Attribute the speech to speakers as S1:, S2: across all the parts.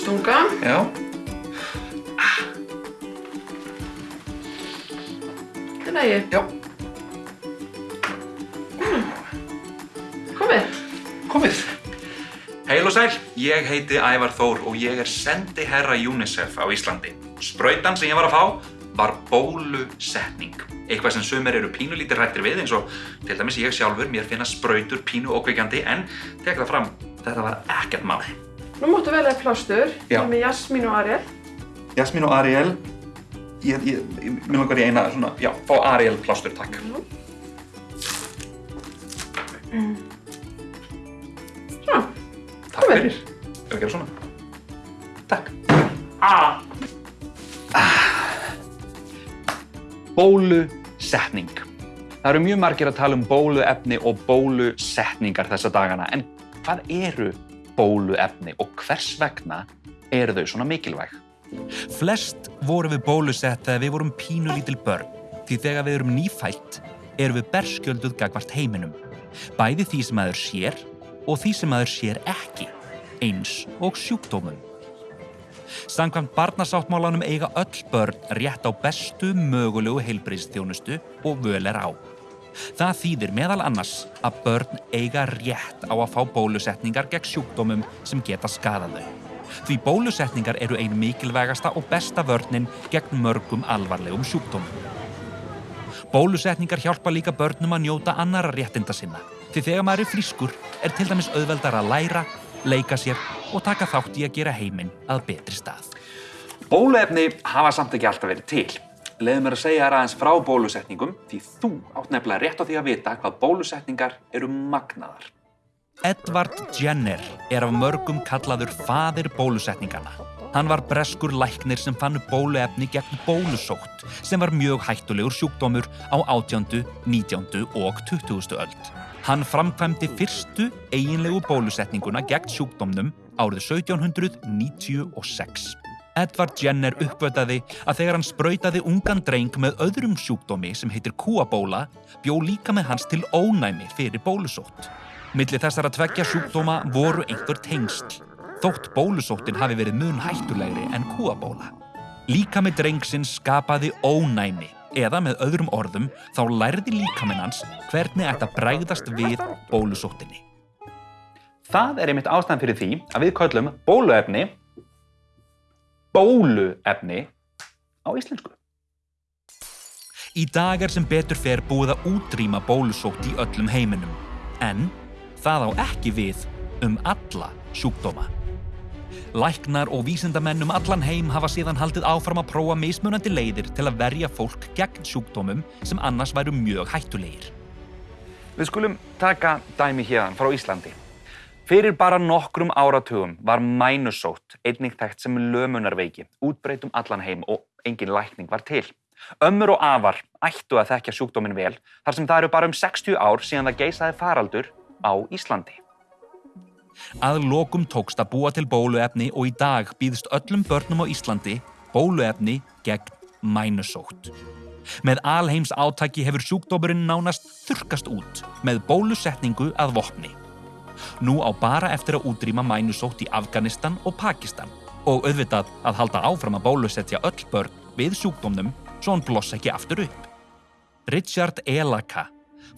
S1: stunga.
S2: Já.
S1: Þetta er lægi.
S2: Já.
S1: Komið.
S2: Komið. Heil og sæl, ég heiti Ævar Þór og ég er sendi herra UNICEF á Íslandi. Sprautan sem ég var að fá var bólusetning. Eitthvað sem sumir eru pínulítið rættir við eins og til dæmis ég sjálfur, mér finna sprautur pínu ókveikjandi en tek það fram, þetta var ekkert mál.
S1: Nú máttu velja plástur. Ég er með Jasmín og Ariel.
S2: Jasmín og Ariel, ég, ég, ég, mér langar í eina svona, já, fá Ariel plástur, takk.
S1: Svona.
S2: Takk
S1: Komið.
S2: fyrir. Ef við gera svona. Takk. Ah. Bólusetning. Það eru mjög margir að tala um bóluefni og bólusetningar þessa dagana, en hvað eru bóluefni og hvers vegna eru þau svona mikilvæg?
S3: Flest vorum við bólusett þegar við vorum pínulítil börn, því þegar við erum nýfætt erum við berskjölduð gagvart heiminum. Bæði því sem aður sér og því sem aður sér ekki, eins og sjúkdómum. Samkvæmt barnasáttmálanum eiga öll börn rétt á bestu mögulegu heilbriðstjónustu og völ er á. Það þýðir meðal annars að börn eiga rétt á að fá bólusetningar gegn sjúkdómum sem geta skadað þau. Því bólusetningar eru ein mikilvægasta og besta vörnin gegn mörgum alvarlegum sjúkdómum. Bólusetningar hjálpa líka börnum að njóta annara réttinda sinna. Því þegar maður er frískur er til dæmis auðveldar að læra, leika sér og taka þátt í að gera heiminn að betri stað.
S2: Bóluefni hafa samt ekki alltaf verið til. Leðu mér að segja þér aðeins frá bólusetningum því þú átt nefnilega rétt á því að vita hvað bólusetningar eru magnaðar.
S3: Edward Jenner er af mörgum kallaður faðir bólusetningana. Hann var breskur læknir sem fann bóluefni gegn bólusótt sem var mjög hættulegur sjúkdómur á 18., 19. og 20. öld. Hann framkvæmdi fyrstu eiginlegu bólusetninguna gegn sjúkdómnum árið 1796. Edward Jenner uppvötaði að þegar hann sprautaði ungan dreng með öðrum sjúkdómi sem heitir kúabóla bjó líka með hans til ónæmi fyrir bólusótt. Milli þessara tveggja sjúkdóma voru einhver tengsl, þótt bólusóttin hafi verið mun hættulegri en kúabóla. Líka með drengsinn skapaði ónæmi, eða með öðrum orðum þá lærði líkaminn hans hvernig ætti að bregðast við bólusóttinni.
S2: Það er einmitt ástæðan fyrir því að við köllum bóluefni bóluefni á íslensku.
S3: Í dag er sem betur fer búið að útrýma bólusótt í öllum heiminum, en það á ekki við um alla sjúkdóma. Læknar og vísindamenn um allan heim hafa síðan haldið áfram að prófa mismunandi leiðir til að verja fólk gegn sjúkdómum sem annars væru mjög hættulegir.
S2: Við skulum taka dæmi hérðan frá Íslandi. Fyrir bara nokkrum áratugum var mænusótt einnig þekkt sem lömunarveiki, útbreytt um allan heim og engin lækning var til. Ömmur og afar ættu að þekkja sjúkdóminn vel þar sem það eru bara um 60 ár síðan það geisaði faraldur á Íslandi.
S3: Að lokum tókst að búa til bóluefni og í dag býðst öllum börnum á Íslandi bóluefni gegn mænusótt. Með alheims átaki hefur sjúkdómurinn nánast þurkast út með bólusetningu að vopni. Nú á bara eftir að útrýma mænusótt í Afganistan og Pakistan og auðvitað að halda áfram að bólusetja öll börn við sjúkdómnum svo hann blossa ekki aftur upp. Richard Elaka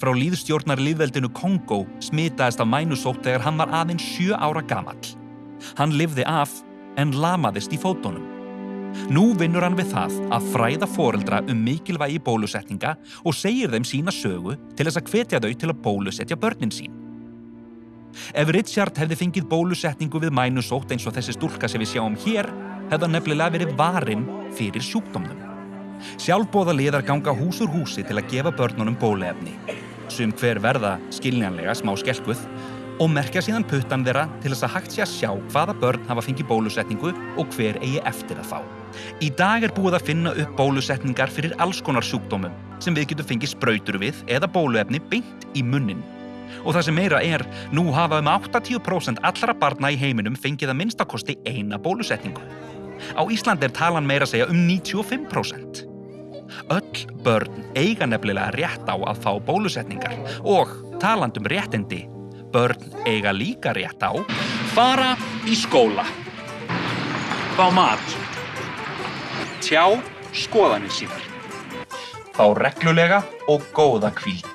S3: frá líðstjórnar líðveldinu Kongo smitaðist af mænusótt þegar hann var aðeins sjö ára gamall. Hann lifði af en lamaðist í fótunum. Nú vinnur hann við það að fræða foreldra um mikilvægi bólusetninga og segir þeim sína sögu til þess að hvetja þau til að bólusetja börnin sín. Ef Richard hefði fengið bólusetningu við mænusótt eins og þessi stúlka sem við sjáum hér, hefði hann nefnilega verið varinn fyrir sjúkdómnum. Sjálfbóða liðar ganga hús úr húsi til að gefa börnunum bóluefni. Sum hver verða skiljanlega smá skelkuð og merkja síðan puttan þeirra til þess að hægt sé að sjá hvaða börn hafa fengið bólusetningu og hver eigi eftir að fá. Í dag er búið að finna upp bólusetningar fyrir alls konar sjúkdómum sem við getum fengið sprautur við eða bóluefni beint í munnin. Og það sem meira er, nú hafa um 80% allra barna í heiminum fengið að minnstakosti eina bólusetningu. Á Íslandi er talan meira segja um 95%. Öll börn eiga nefnilega rétt á að fá bólusetningar og talandum réttindi, börn eiga líka rétt á fara í skóla. fá mat, tjá skoðanir sínar, fá reglulega og góða kvíld.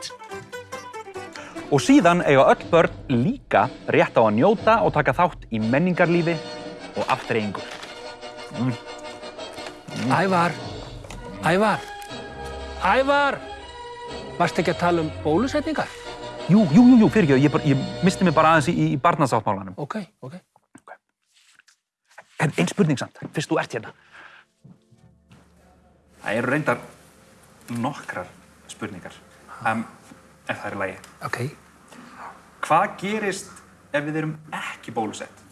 S3: Og síðan eiga öll börn líka rétt á að njóta og taka þátt í menningarlífi og aftreyingu.
S4: Ævar, Ævar, Ævar, varst ekki að tala um bólusetningar?
S3: Jú, jú, jú, jú fyrir ekki, ég, bara- ég misti mig bara aðeins í, í barnasáttmálanum.
S4: Ok, ok.
S3: En einn spurning samt, fyrst þú ert hérna. Það eru reyndar nokkrar spurningar, um, ef það er í lagi.
S4: Ok,
S3: Hvað gerist ef við erum ekki bólusett?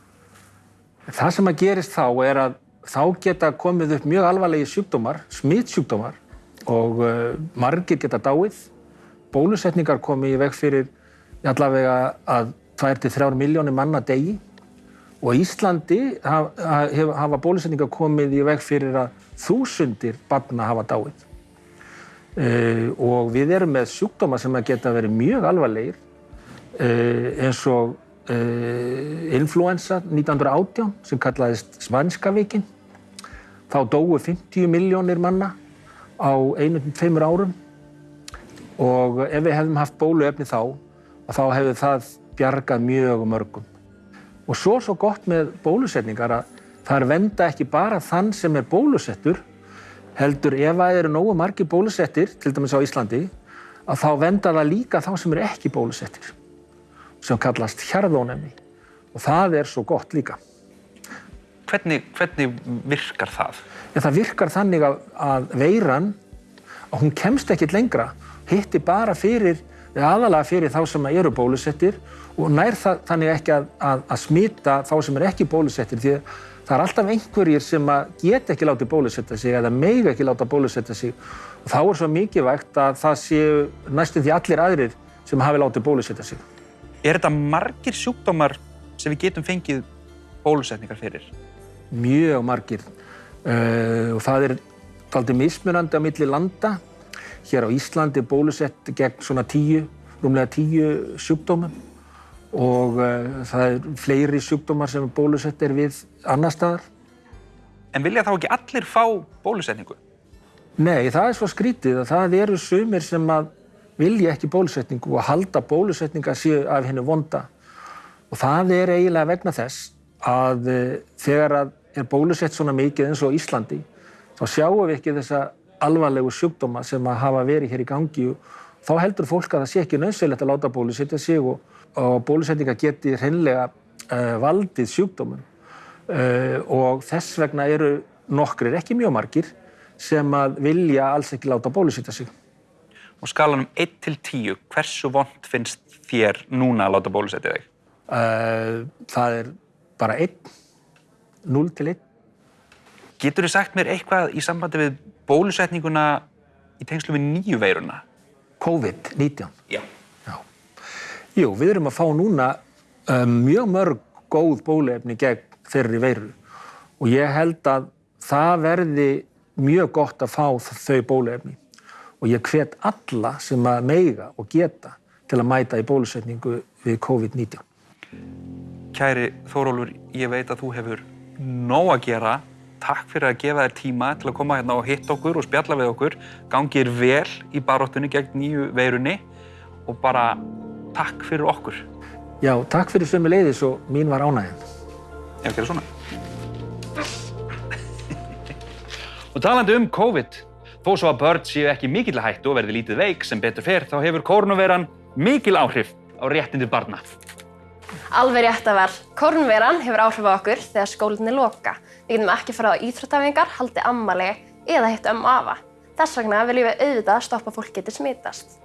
S4: það sem að gerist þá er að þá geta komið upp mjög alvarlegi sjúkdómar, smitsjúkdómar og uh, margir geta dáið. Bólusetningar komi í veg fyrir allavega að 2-3 miljónir manna degi og Íslandi hafa, hafa bólusetningar komið í veg fyrir að þúsundir barna hafa dáið. Uh, og við erum með sjúkdóma sem geta verið mjög alvarlegir uh, eins og uh, influensa 1918 sem kallaðist Svanska vikin. Þá dóu 50 miljónir manna á einum tveimur árum og ef við hefðum haft bóluefni þá, þá hefði það bjargað mjög mörgum. Og svo svo gott með bólusetningar að það er venda ekki bara þann sem er bólusettur, heldur ef það eru nógu margir bólusettir, til dæmis á Íslandi, að þá venda það líka þá sem eru ekki bólusettir, sem kallast hjarðónefni. Og það er svo gott líka.
S3: Hvernig, hvernig virkar það?
S4: En það virkar þannig að, að veiran, að hún kemst ekkit lengra, hitti bara fyrir, eða aðalega fyrir þá sem eru bólusettir og nær það þannig ekki að, að, að smita þá sem eru ekki bólusettir því að það er alltaf einhverjir sem að geta ekki látið bólusetta sig eða meiga ekki láta bólusetta sig og þá er svo mikilvægt að það séu næstum því allir aðrir sem hafi látið bólusetta sig.
S3: Er þetta margir sjúkdómar sem við getum fengið bólusetningar fyrir?
S4: mjög margir uh, og það er aldrei mismunandi á milli landa. Hér á Íslandi er bólusett gegn svona tíu, rúmlega tíu sjúkdómum og uh, það er fleiri sjúkdómar sem bólusett er við annar staðar.
S3: En vilja þá ekki allir fá bólusetningu?
S4: Nei, það er svo skrítið að það eru sumir sem að vilja ekki bólusetningu og halda bólusetninga séu af hennu vonda. Og það er eiginlega vegna þess að uh, þegar að er bólusett svona mikið eins og Íslandi, þá sjáum við ekki þessa alvarlegu sjúkdóma sem að hafa verið hér í gangi og þá heldur fólk að það sé ekki nöðsynlegt að láta bólusetja sig og, og bólusetninga geti hreinlega uh, valdið sjúkdómum. Uh, og þess vegna eru nokkrir, ekki mjög margir, sem að vilja alls ekki láta bólusetja sig.
S3: Og skalanum 1 til 10, hversu vond finnst þér núna að láta bólusetja þig?
S4: Uh, það er bara einn, 0 til 1.
S3: Getur þið sagt mér eitthvað í sambandi við bólusetninguna í tengslu við nýju veiruna?
S4: COVID-19. Já. Jú, við erum að fá núna um, mjög mörg góð bóluefni gegn þeirri veiru og ég held að það verði mjög gott að fá þau bóluefni og ég hvet alla sem að meiga og geta til að mæta í bólusetningu við COVID-19.
S3: Kæri Þórólfur, ég veit að þú hefur nóg að gera. Takk fyrir að gefa þér tíma til að koma hérna og hitta okkur og spjalla við okkur. Gangið er vel í baróttunni gegn nýju veirunni og bara takk fyrir okkur.
S4: Já, takk fyrir sömu leiðis og mín var ánægjan.
S3: Ef ekki er svona. og talandi um COVID, þó svo að börn séu ekki mikill hættu og verði lítið veik sem betur fer, þá hefur kórnuveiran mikil áhrif á réttindi barna.
S5: Alveg rétt að vel. Kornveran hefur áhrif á okkur þegar skólinni loka. Við getum ekki farað á íþróttafingar, haldið ammali eða hitt um afa. Þess vegna viljum við auðvitað stoppa að fólk getur smitast.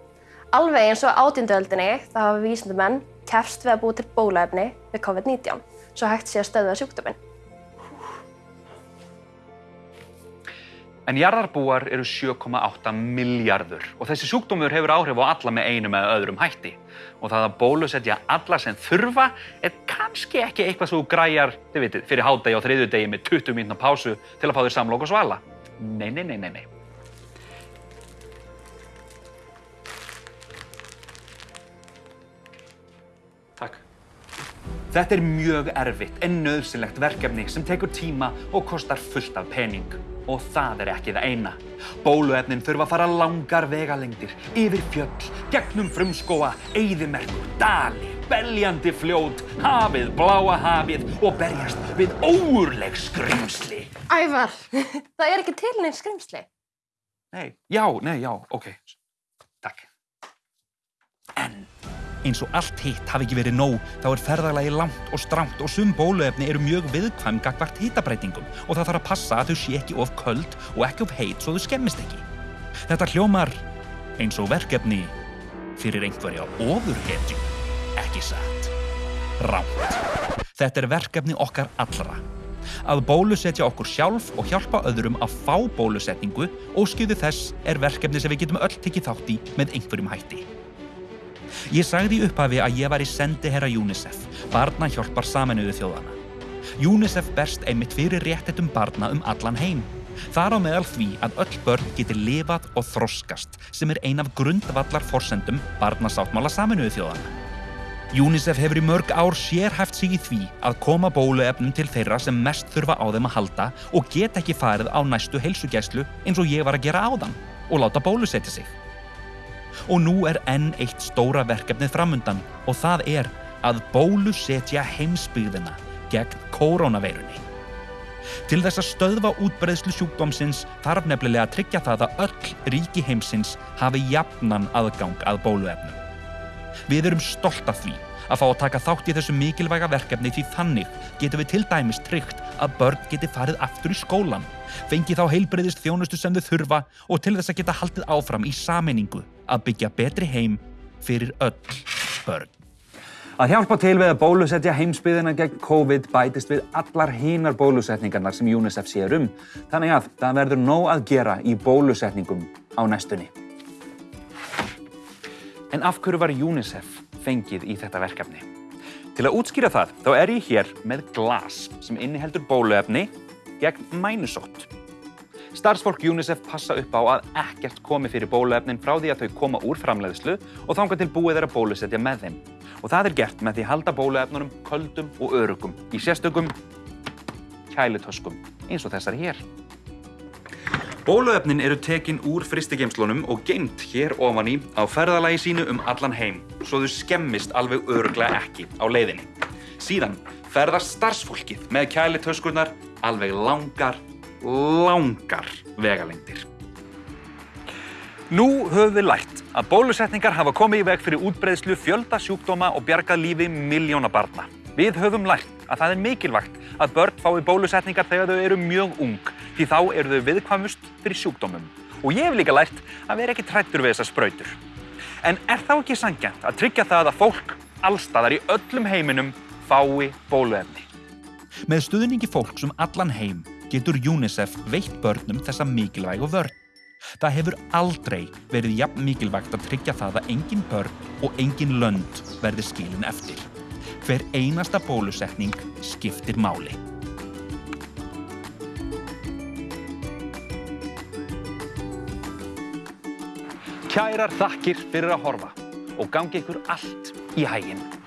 S5: Alveg eins og átjönduöldinni þá hafa vísindumenn kefst við að búa til bólaefni við COVID-19 svo hægt sé að stöðva sjúkdóminn.
S3: En jarðarbúar eru 7,8 miljardur og þessi sjúkdómur hefur áhrif á alla með einum eða öðrum hætti. Og það að bólusetja alla sem þurfa er kannski ekki eitthvað svo græjar, þið vitið, fyrir hádegi og þriðjudegi með 20 mínúna pásu til að fá þér samlokk og svala. Nei, nei, nei, nei, nei. Takk.
S2: Þetta er mjög erfitt en nöðsynlegt verkefni sem tekur tíma og kostar fullt af pening. Og það er ekki það eina. Bóluefnin þurfa að fara langar vegalengdir, yfir fjöll, gegnum frumskóa, eyðimerkur, dali, beljandi fljót, hafið, bláa hafið og berjast við óurleg skrimsli.
S5: Ævar, það er ekki til neins skrimsli.
S2: Nei, já, nei, já, ok. Takk.
S3: En eins og allt hitt hafi ekki verið nóg, þá er ferðalagi langt og strámt og sum bóluefni eru mjög viðkvæm gagvart hitabreitingum og það þarf að passa að þau sé ekki of köld og ekki of heit svo þau skemmist ekki. Þetta hljómar eins og verkefni fyrir einhverja ofurhetju, ekki satt. Rámt. Þetta er verkefni okkar allra. Að bólusetja okkur sjálf og hjálpa öðrum að fá bólusetningu og skjöðu þess er verkefni sem við getum öll tekið þátt í með einhverjum hætti. Ég sagði í upphafi að ég var í sendiherra UNICEF, barna hjálpar saminuðu þjóðana. UNICEF berst einmitt fyrir réttetum barna um allan heim. Þar á meðal því að öll börn geti lifað og þroskast sem er ein af grundvallar forsendum barnasáttmála saminuðu þjóðana. UNICEF hefur í mörg ár sérhæft sig í því að koma bóluefnum til þeirra sem mest þurfa á þeim að halda og get ekki farið á næstu heilsugæslu eins og ég var að gera áðan og láta bólusetja sig. Og nú er enn eitt stóra verkefnið framundan og það er að bólusetja heimsbyggðina gegn koronaveirunni. Til þess að stöðva útbreiðslu sjúkdómsins þarf nefnilega að tryggja það að öll ríki heimsins hafi jafnan aðgang að bóluefnum. Við erum stolt af því að fá að taka þátt í þessu mikilvæga verkefni því þannig getum við til dæmis tryggt að börn geti farið aftur í skólan, fengi þá heilbreyðist þjónustu sem þau þurfa og til þess að geta haldið áfram í sameiningu að byggja betri heim fyrir öll börn.
S2: Að hjálpa til við að bólusetja heimsbyðina gegn COVID bætist við allar hinar bólusetningarnar sem UNICEF sér um. Þannig að það verður nóg að gera í bólusetningum á næstunni. En af hverju var UNICEF fengið í þetta verkefni? Til að útskýra það, þá er ég hér með glas sem inniheldur bóluefni gegn mænusótt. Starfsfólk UNICEF passa upp á að ekkert komi fyrir bóluefnin frá því að þau koma úr framleiðslu og þángar til búið er að bólusetja með þeim. Og það er gert með því að halda bóluefnunum köldum og örugum í sérstökum kælutöskum eins og þessar hér. Bóluefnin eru tekin úr fristigeimslunum og geimt hér ofan í á ferðalagi sínu um allan heim svo þau skemmist alveg öruglega ekki á leiðinni. Síðan ferðast starfsfólkið með kælitöskurnar alveg langar, langar vegalengdir. Nú höfum við lært að bólusetningar hafa komið í veg fyrir útbreiðslu fjölda sjúkdóma og bjargað lífi miljóna barna. Við höfum lært að það er mikilvægt að börn fái bólusetningar þegar þau eru mjög ung því þá eru þau viðkvæmust fyrir sjúkdómum. Og ég hef líka lært að vera ekki trættur við þessar sprautur. En er þá ekki sangjant að tryggja það að fólk allstaðar í öllum heiminum fái bóluefni?
S3: Með stuðningi fólks um allan heim getur UNICEF veitt börnum þessa mikilvægu vörn. Það hefur aldrei verið jafn mikilvægt að tryggja það að engin börn og engin lönd verði skilin eftir. Hver einasta bólusetning skiptir máli.
S2: Kærar þakkir fyrir að horfa og gangi ykkur allt í hæginn.